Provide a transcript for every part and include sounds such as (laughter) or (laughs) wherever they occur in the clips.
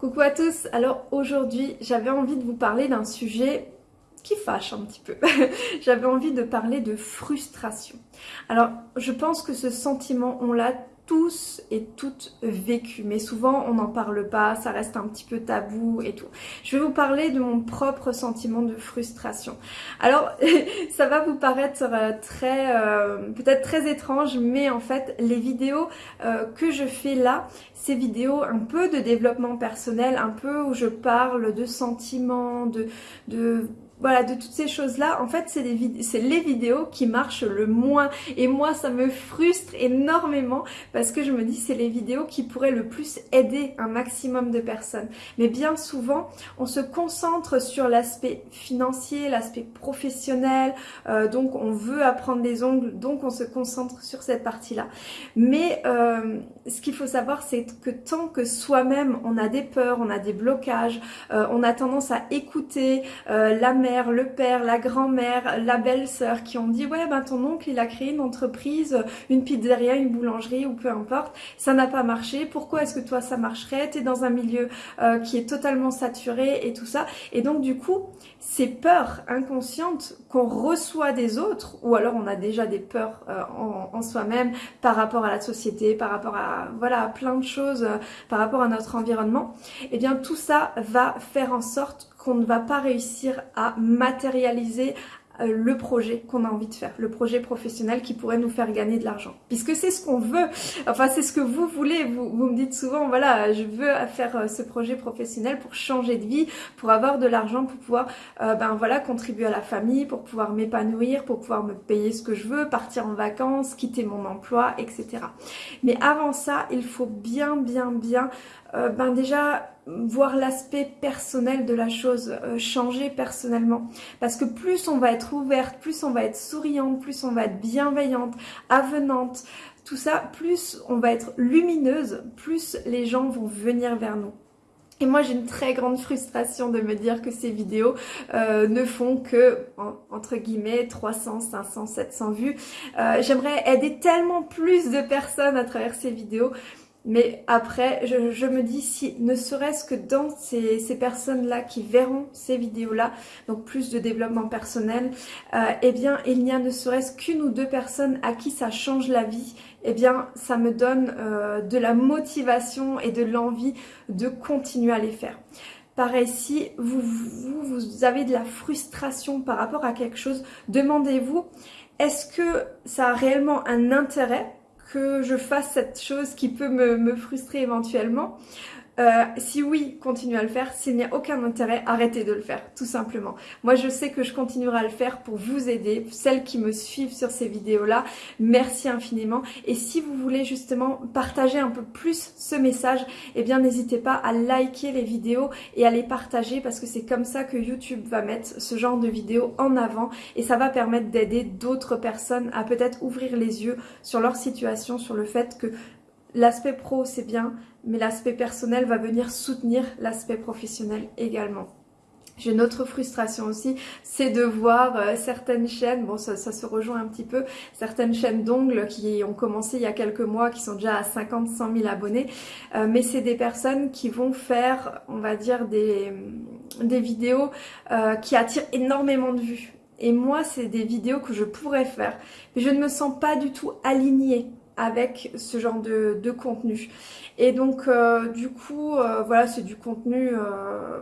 Coucou à tous, alors aujourd'hui j'avais envie de vous parler d'un sujet qui fâche un petit peu. (laughs) j'avais envie de parler de frustration. Alors je pense que ce sentiment on l'a tous et toutes vécu, mais souvent on n'en parle pas, ça reste un petit peu tabou et tout. Je vais vous parler de mon propre sentiment de frustration. Alors (laughs) ça va vous paraître euh, très, euh, peut-être très étrange, mais en fait les vidéos euh, que je fais là, ces vidéos un peu de développement personnel, un peu où je parle de sentiments, de, de voilà, de toutes ces choses-là, en fait, c'est les, vidéos qui marchent le moins. Et moi, ça me frustre énormément parce que je me dis c'est les vidéos qui pourraient le plus aider un maximum de personnes. Mais bien souvent, on se concentre sur l'aspect financier, l'aspect professionnel, euh, donc on veut apprendre des ongles, donc on se concentre sur cette partie-là. Mais euh, ce qu'il faut savoir, c'est que tant que soi-même, on a des peurs, on a des blocages, euh, on a tendance à écouter la mère, le père, la grand-mère, la belle-sœur qui ont dit ouais ben ton oncle il a créé une entreprise, une pizzeria, une boulangerie ou peu importe, ça n'a pas marché, pourquoi est-ce que toi ça marcherait? T'es dans un milieu euh, qui est totalement saturé et tout ça. Et donc du coup ces peurs inconscientes qu'on reçoit des autres ou alors on a déjà des peurs euh, en, soi-même par rapport à la société, par rapport à voilà plein de choses, euh, par rapport à notre environnement, et eh bien tout ça va faire en sorte qu'on ne va pas réussir à matérialiser euh, le projet qu'on a envie de faire, le projet professionnel qui pourrait nous faire gagner de l'argent. Puisque c'est ce qu'on veut, enfin c'est ce que vous voulez, vous, me dites souvent, voilà, je veux faire euh, ce projet professionnel pour changer de vie, pour avoir de l'argent, pour pouvoir euh, ben voilà contribuer à la famille, pour pouvoir m'épanouir, pour pouvoir me payer ce que je veux, partir en vacances, quitter mon emploi, etc. Mais avant ça, il faut bien, bien, bien, ben déjà voir l'aspect personnel de la chose, euh, changer personnellement. Parce que plus on va être ouverte, plus on va être souriante, plus on va être bienveillante, avenante, tout ça, plus on va être lumineuse, plus les gens vont venir vers nous. Et moi j'ai une très grande frustration de me dire que ces vidéos euh, ne font que, entre guillemets, 300, 500, 700 vues. Euh, j'aimerais aider tellement plus de personnes à travers ces vidéos. Mais après, je, me dis si ne serait-ce que dans ces, personnes-là qui verront ces vidéos-là, donc plus de développement personnel, euh, eh bien il n'y a ne serait-ce qu'une ou deux personnes à qui ça change la vie, eh bien ça me donne euh, de la motivation et de l'envie de continuer à les faire. Pareil, si vous, avez de la frustration par rapport à quelque chose, demandez-vous, est-ce que ça a réellement un intérêt que je fasse cette chose qui peut me, frustrer éventuellement euh, si oui, continuez à le faire. S'il n'y a aucun intérêt, arrêtez de le faire, tout simplement. Moi, je sais que je continuerai à le faire pour vous aider, celles qui me suivent sur ces vidéos-là. Merci infiniment. Et si vous voulez justement partager un peu plus ce message, eh bien, n'hésitez pas à liker les vidéos et à les partager parce que c'est comme ça que YouTube va mettre ce genre de vidéos en avant et ça va permettre d'aider d'autres personnes à peut-être ouvrir les yeux sur leur situation, sur le fait que L'aspect pro, c'est bien, mais l'aspect personnel va venir soutenir l'aspect professionnel également. J'ai une autre frustration aussi, c'est de voir euh, certaines chaînes, bon ça, se rejoint un petit peu, certaines chaînes d'ongles qui ont commencé il y a quelques mois, qui sont déjà à 50, 100 000 abonnés, euh, mais c'est des personnes qui vont faire, on va dire, des, vidéos euh, qui attirent énormément de vues. Et moi, c'est des vidéos que je pourrais faire, mais je ne me sens pas du tout alignée avec ce genre de, contenu. Et donc euh, du coup, euh, voilà, c'est du contenu... Euh,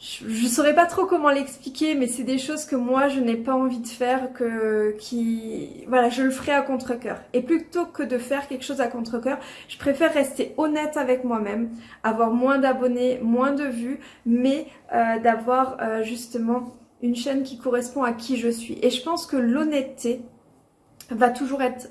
je ne saurais pas trop comment l'expliquer, mais c'est des choses que moi je n'ai pas envie de faire, que qui voilà, je le ferai à contre-cœur. Et plutôt que de faire quelque chose à contre-cœur, je préfère rester honnête avec moi-même, avoir moins d'abonnés, moins de vues, mais d'avoir justement une chaîne qui correspond à qui je suis. Et je pense que l'honnêteté va toujours être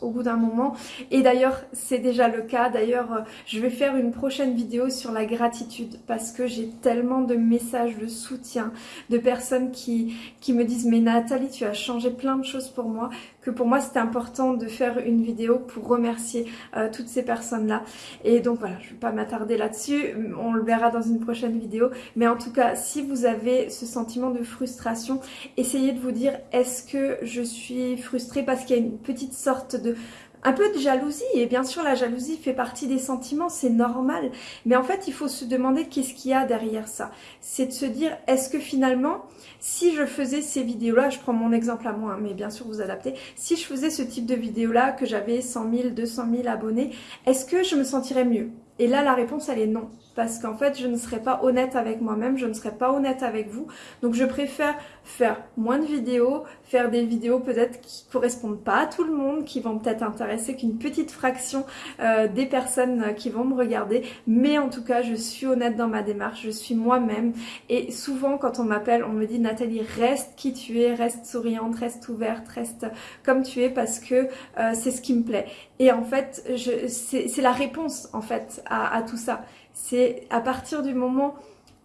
au bout d'un moment. Et d'ailleurs, c'est déjà le cas. D'ailleurs, euh, je vais faire une prochaine vidéo sur la gratitude parce que j'ai tellement de messages de soutien, de personnes qui, qui me disent « Mais Nathalie, tu as changé plein de choses pour moi » que pour moi c'était important de faire une vidéo pour remercier euh, toutes ces personnes-là. Et donc voilà, je ne vais pas m'attarder là-dessus, on le verra dans une prochaine vidéo. Mais en tout cas, si vous avez ce sentiment de frustration, essayez de vous dire est-ce que je suis frustrée? Parce qu'il y a une petite sorte de un peu de jalousie et bien sûr la jalousie fait partie des sentiments, c'est normal. Mais en fait il faut se demander qu'est-ce qu'il y a derrière ça. C'est de se dire est-ce que finalement si je faisais ces vidéos-là, je prends mon exemple à moi, hein, mais bien sûr vous adaptez, si je faisais ce type de vidéo-là, que j'avais 100 000, 200 000 abonnés, est-ce que je me sentirais mieux? Et là la réponse elle est non parce qu'en fait je ne serais pas honnête avec moi-même, je ne serais pas honnête avec vous. Donc je préfère faire moins de vidéos, faire des vidéos peut-être qui correspondent pas à tout le monde, qui vont peut-être intéresser qu'une petite fraction euh, des personnes qui vont me regarder. Mais en tout cas je suis honnête dans ma démarche, je suis moi-même. Et souvent quand on m'appelle on me dit Nathalie reste qui tu es, reste souriante, reste ouverte, reste comme tu es parce que euh, c'est ce qui me plaît. Et en fait c'est la réponse en fait à tout ça c'est à partir du moment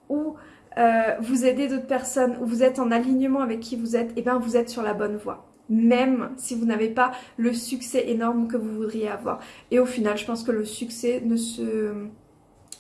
où euh, vous aidez d'autres personnes, où vous êtes en alignement avec qui vous êtes, et eh bien vous êtes sur la bonne voie. Même si vous n'avez pas le succès énorme que vous voudriez avoir. Et au final, je pense que le succès ne se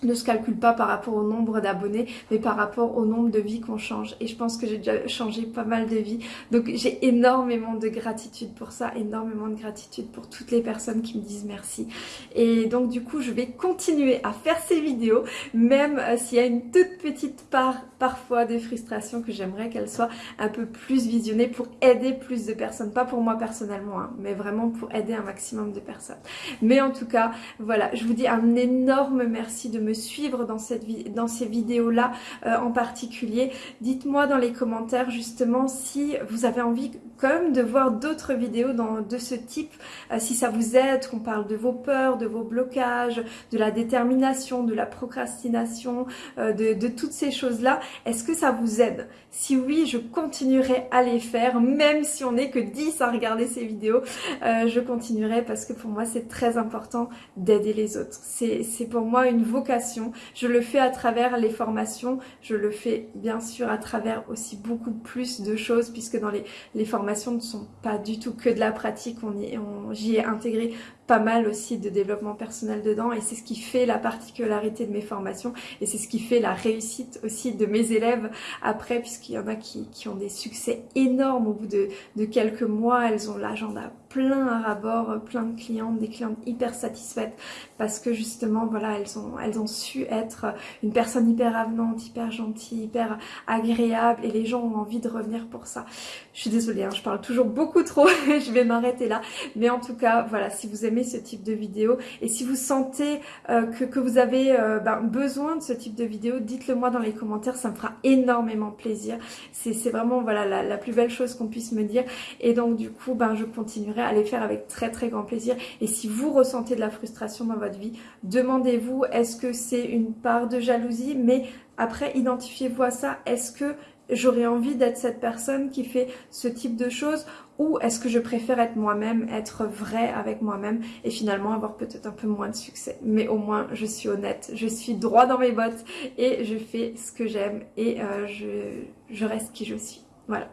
ne se calcule pas par rapport au nombre d'abonnés, mais par rapport au nombre de vies qu'on change. Et je pense que j'ai déjà changé pas mal de vies. Donc j'ai énormément de gratitude pour ça, énormément de gratitude pour toutes les personnes qui me disent merci. Et donc du coup, je vais continuer à faire ces vidéos, même euh, s'il y a une toute petite part parfois de frustration que j'aimerais qu'elle soit un peu plus visionnée pour aider plus de personnes. Pas pour moi personnellement, hein, mais vraiment pour aider un maximum de personnes. Mais en tout cas, voilà, je vous dis un énorme merci de me suivre dans, cette dans ces vidéos-là euh, en particulier. Dites-moi dans les commentaires justement si vous avez envie comme de voir d'autres vidéos dans, de ce type, euh, si ça vous aide, qu'on parle de vos peurs, de vos blocages, de la détermination, de la procrastination, euh, de, de toutes ces choses-là. Est-ce que ça vous aide? Si oui, je continuerai à les faire, même si on n'est que 10 à regarder ces vidéos, je continuerai parce que pour moi c'est très important d'aider les autres. C'est pour moi une vocation je le fais à travers les formations, je le fais bien sûr à travers aussi beaucoup plus de choses puisque dans les, les formations ne sont pas du tout que de la pratique, on, on j'y ai intégré pas mal aussi de développement personnel dedans et c'est ce qui fait la particularité de mes formations et c'est ce qui fait la réussite aussi de mes élèves après puisqu'il y en a qui, ont des succès énormes au bout de, de quelques mois, elles ont l'agenda plein à rabord, plein de clientes, des clientes hyper satisfaites parce que justement voilà elles ont, elles ont su être une personne hyper avenante, hyper gentille, hyper agréable et les gens ont envie de revenir pour ça. Je suis désolée, hein, je parle toujours beaucoup trop, (laughs) je vais m'arrêter là mais en tout cas voilà si vous aimez ce type de vidéo. Et si vous sentez euh, que, vous avez euh, ben, besoin de ce type de vidéo, dites-le moi dans les commentaires, ça me fera énormément plaisir. C'est vraiment voilà la, plus belle chose qu'on puisse me dire. Et donc du coup ben, je continuerai à les faire avec très très grand plaisir. Et si vous ressentez de la frustration dans votre vie, demandez-vous est-ce que c'est une part de jalousie? Mais après identifiez-vous à ça, est-ce que j'aurais envie d'être cette personne qui fait ce type de choses? Ou est-ce que je préfère être moi-même, être vrai avec moi-même et finalement avoir peut-être un peu moins de succès. Mais au moins je suis honnête, je suis droit dans mes bottes et je fais ce que j'aime et euh, je, reste qui je suis. Voilà.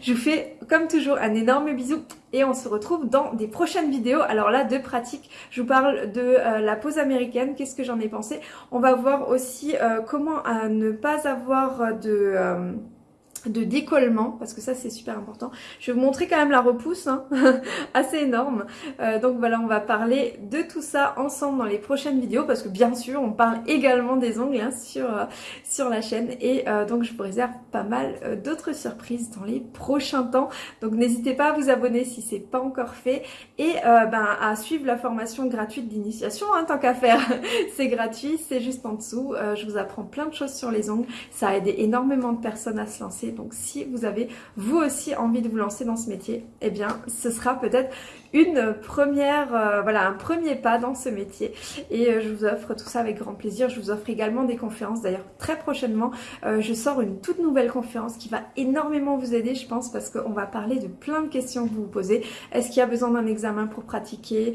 Je vous fais comme toujours un énorme bisou et on se retrouve dans des prochaines vidéos. Alors là, de pratique, je vous parle de euh, la pause américaine, qu'est-ce que j'en ai pensé? On va voir aussi euh, comment ne pas avoir de de décollement parce que ça c'est super important. Je vais vous montrer quand même la repousse hein, (laughs) assez énorme. Euh, donc voilà on va parler de tout ça ensemble dans les prochaines vidéos parce que bien sûr on parle également des ongles hein, sur, euh, sur la chaîne et euh, donc je vous réserve pas mal d'autres surprises dans les prochains temps. Donc n'hésitez pas à vous abonner si c'est pas encore fait et ben, à suivre la formation gratuite d'initiation hein, tant qu'à faire. (laughs) c'est gratuit, c'est juste en dessous. je vous apprends plein de choses sur les ongles. Ça a aidé énormément de personnes à se lancer donc si vous avez vous aussi envie de vous lancer dans ce métier, eh bien ce sera peut-être une première, euh, voilà, un premier pas dans ce métier. Et euh, je vous offre tout ça avec grand plaisir. Je vous offre également des conférences. D'ailleurs, très prochainement, euh, je sors une toute nouvelle conférence qui va énormément vous aider, je pense, parce qu'on va parler de plein de questions que vous vous posez. Est-ce qu'il y a besoin d'un examen pour pratiquer?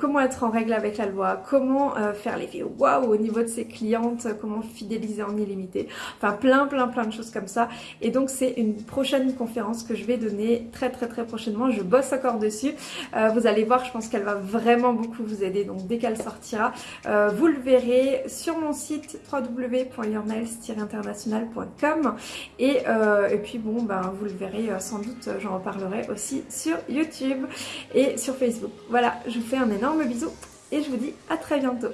Comment être en règle avec la loi? Comment faire l'effet waouh au niveau de ses clientes Comment fidéliser en illimité? Enfin, plein, plein, plein de choses comme ça. Et donc c'est une prochaine conférence que je vais donner très très très prochainement. Je bosse encore dessus. Vous allez voir, je pense qu'elle va vraiment beaucoup vous aider. Donc dès qu'elle sortira, vous le verrez sur mon site www.yournails-international.com et, et puis bon, ben, vous le verrez sans doute, j'en reparlerai aussi sur YouTube et sur Facebook. Voilà, je vous fais un énorme bisou et je vous dis à très bientôt.